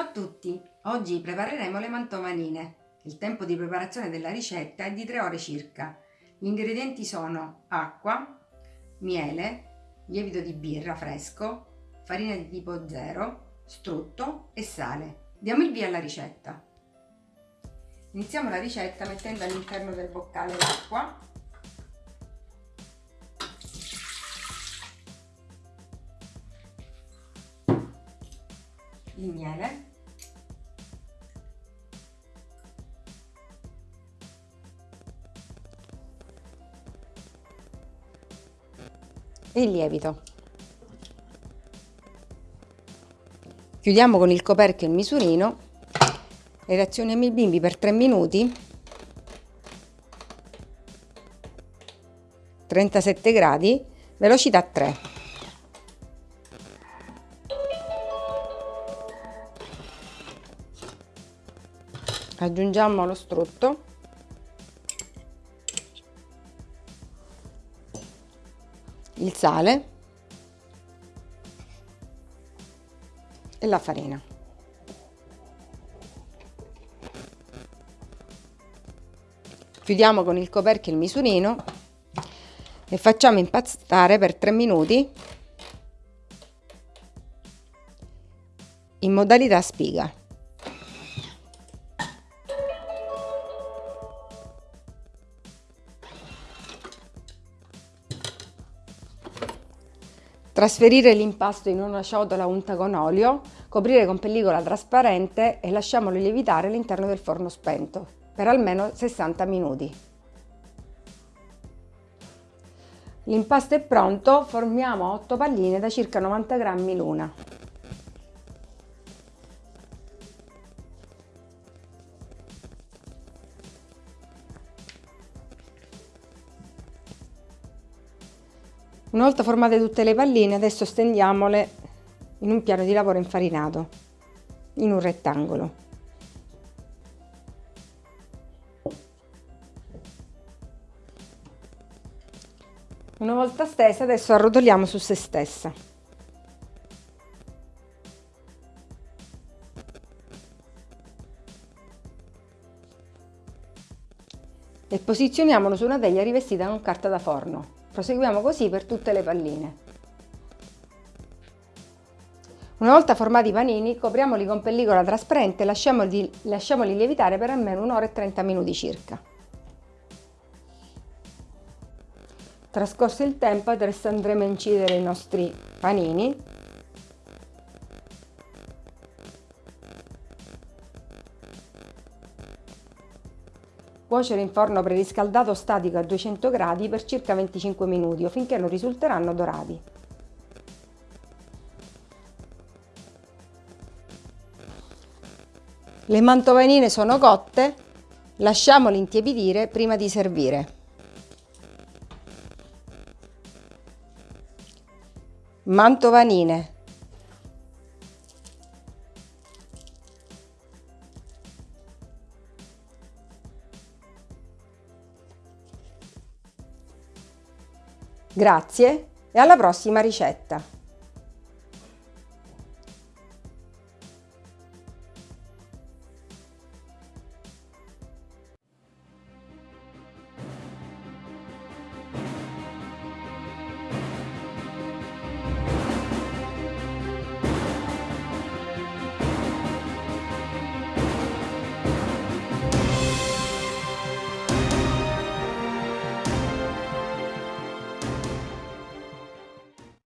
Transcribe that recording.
Ciao a tutti! Oggi prepareremo le mantomanine. Il tempo di preparazione della ricetta è di 3 ore circa. Gli ingredienti sono acqua, miele, lievito di birra fresco, farina di tipo 0, strutto e sale. Diamo il via alla ricetta. Iniziamo la ricetta mettendo all'interno del boccale l'acqua il miele il lievito. Chiudiamo con il coperchio il misurino. E reazioniamo il bimbi per 3 minuti. 37 gradi velocità 3 aggiungiamo lo strutto il sale e la farina. Chiudiamo con il coperchio il misurino e facciamo impastare per 3 minuti in modalità spiga Trasferire l'impasto in una ciotola unta con olio, coprire con pellicola trasparente e lasciamolo lievitare all'interno del forno spento per almeno 60 minuti. L'impasto è pronto, formiamo 8 palline da circa 90 grammi l'una. Una volta formate tutte le palline, adesso stendiamole in un piano di lavoro infarinato, in un rettangolo. Una volta stesa, adesso arrotoliamo su se stessa. E posizioniamolo su una teglia rivestita con carta da forno. Proseguiamo così per tutte le palline. Una volta formati i panini, copriamoli con pellicola trasparente e lasciamoli, lasciamoli lievitare per almeno un'ora e 30 minuti circa. Trascorso il tempo, adesso andremo a incidere i nostri panini Cuocere in forno preriscaldato statico a 200 gradi per circa 25 minuti o finché non risulteranno dorati. Le mantovanine sono cotte, lasciamole intiepidire prima di servire. Mantovanine Grazie e alla prossima ricetta!